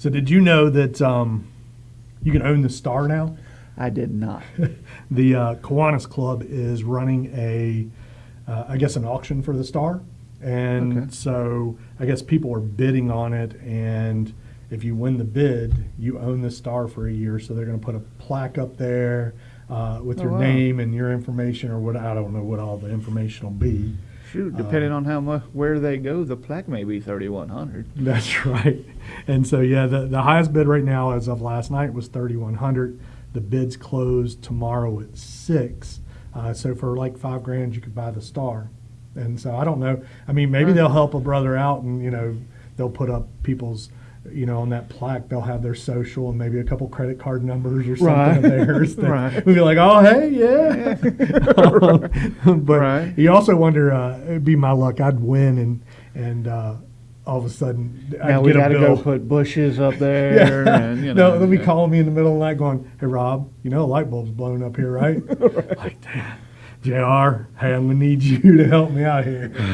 So did you know that um, you can own the star now? I did not. The uh, Kiwanis Club is running a, uh, I guess, an auction for the star, and Okay. so I guess people are bidding on it. And if you win the bid, you own the star for a year. So they're going to put a plaque up there uh, with Oh, your wow. name and your information, or what I don't know what all the information will be. Shoot, depending on how much where they go, the plaque may be thirty one hundred. That's right. And so, yeah, the, the highest bid right now as of last night was 3,100. The bids close tomorrow at six. Uh, so for like five grand, you could buy the star. And so I don't know. I mean, maybe Right. they'll help a brother out and, you know, they'll put up people's, you know, on that plaque, they'll have their social and maybe a couple credit card numbers or something Right. of theirs. that Right. We'd be like, oh, hey, yeah. but Right. you also wonder, uh, it'd be my luck. I'd win and, and, uh, all of a sudden, I'd Now we get a got to go put bushes up there, and you no, know. they'll be calling me in the middle of the night going, Hey, Rob, you know, a light bulb's blown up here, right? Like, damn. JR, hey, I'm going to need you to help me out here. All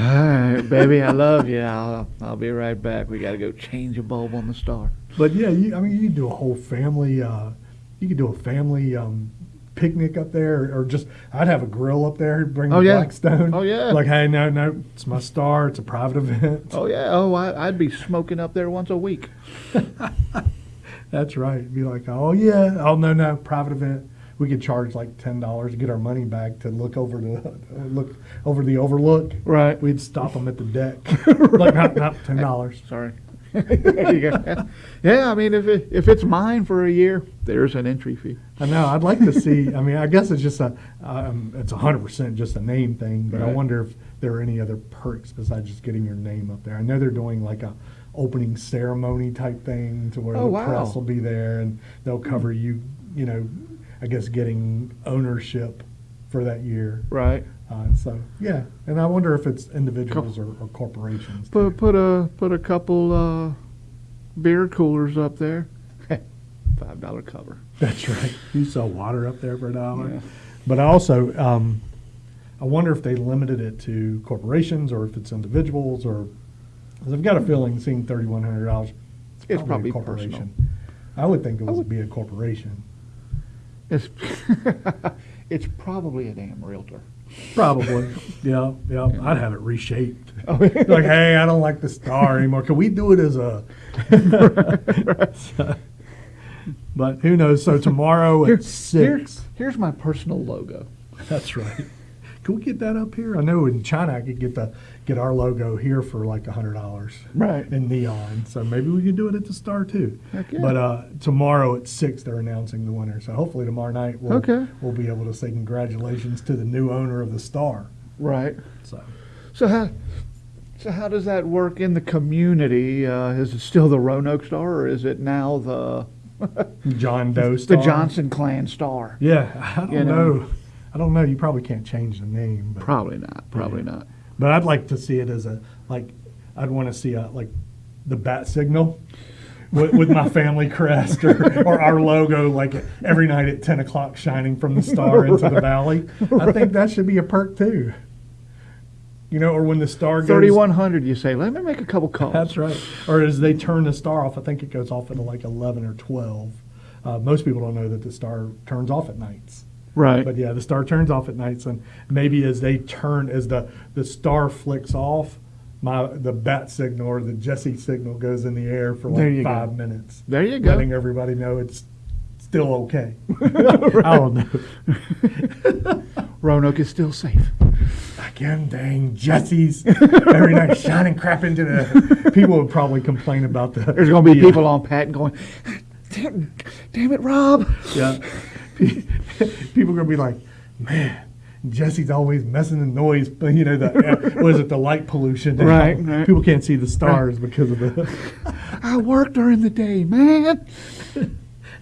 right, baby, I love you. I'll, I'll be right back. We got to go change a bulb on the star. But yeah, you, I mean, you could do a whole family, uh, you could do a family um, picnic up there, or, or just, I'd have a grill up there, bring Oh, the yeah. Blackstone. Oh, yeah. Like, hey, no, no, it's my star, it's a private event. Oh yeah. Oh, I, I'd be smoking up there once a week. That's right. Be like, oh, yeah, oh, no, no, private event. We could charge like ten dollars to get our money back to look over the look over the overlook. Right. We'd stop them at the deck. like not, not ten dollars. Sorry. there you go. Yeah, I mean, if it, if it's mine for a year, there's an entry fee. I know. I'd like to see. I mean, I guess it's just a um, it's a hundred percent just a name thing. But I wonder if there are any other perks besides just getting your name up there. I know they're doing like a opening ceremony type thing to where Oh, the wow. press will be there and they'll cover you. You know, I guess getting ownership for that year. Right. Uh, so yeah, and I wonder if it's individuals or, or corporations. too. Put put a put a couple uh, beer coolers up there. Five dollar cover. That's right. You sell water up there for a dollar. Yeah. But I also, um, I wonder if they limited it to corporations or if it's individuals or, because I've got a feeling seeing thirty-one hundred dollars, It's probably, a probably corporation. I would think it would would- be a corporation. It's it's probably a damn realtor. Probably. yeah, yeah. I'd have it reshaped. Oh, like, hey, I don't like the star anymore. Can we do it as a? So- but who knows? So tomorrow Here- at six. here's my personal logo. That's right. Can we get that up here? I know in China I could get the get our logo here for like a hundred dollars Right. in neon. So maybe we could do it at the Star too. Yeah. But uh, tomorrow at six they're announcing the winner. So hopefully tomorrow night we'll Okay. we'll be able to say congratulations to the new owner of the Star. Right. So So how so how does that work in the community? Uh, is it still the Roanoke Star, or is it now the John Doe Star? the Johnson Clan Star? Yeah, I don't You know. know. I don't know. You probably can't change the name, but Probably not. Probably Yeah. not. But I'd like to see it as a like I'd want to see a like the bat signal with, with my family crest or, or our logo like every night at ten o'clock shining from the star into the valley. I think that should be a perk too. You know, or when the star goes. Thirty one hundred. You say, let me make a couple calls. That's right. Or as they turn the star off, I think it goes off at like eleven or twelve. Uh, most people don't know that the star turns off at nights. Right. But yeah, the star turns off at nights, and maybe as they turn, as the the star flicks off, my the bat signal or the Jesse signal goes in the air for like you go. five minutes, there you go. letting everybody know it's still okay. I don't know. Roanoke is still safe. Again, dang Jesse's every night shining crap into the. People would probably complain about the. There's going to be the, people on Pat going, damn, damn it, Rob. Yeah. People are gonna be like, man, Jesse's always messing the noise, but you know the uh, was it the light pollution? Right, right. People can't see the stars because of the. I work during the day, man.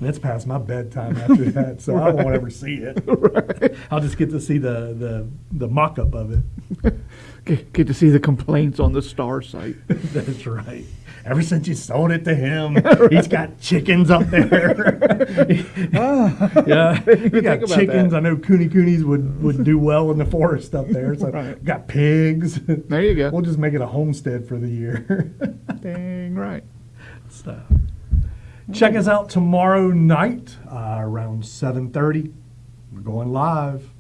And it's past my bedtime after that, so I won't ever see it. I'll just get to see the the the mock-up of it. Get, get to see the complaints on the star site. That's right. Ever since you sold it to him, he's got chickens up there. Ah. yeah, he got chickens. that. I know Kune Kunes would, would do well in the forest up there. So Right. got pigs. There you go. We'll just make it a homestead for the year. Dang right. so, Check us out tomorrow night uh, around 7:30. We're going live.